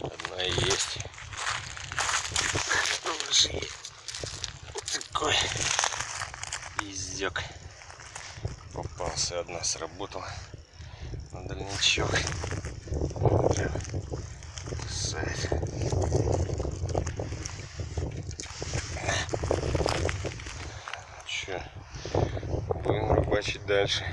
Одна есть. Вот такой пиздек. Попался одна, сработала на дальничок. Кусает. Че, будем рыбачить дальше.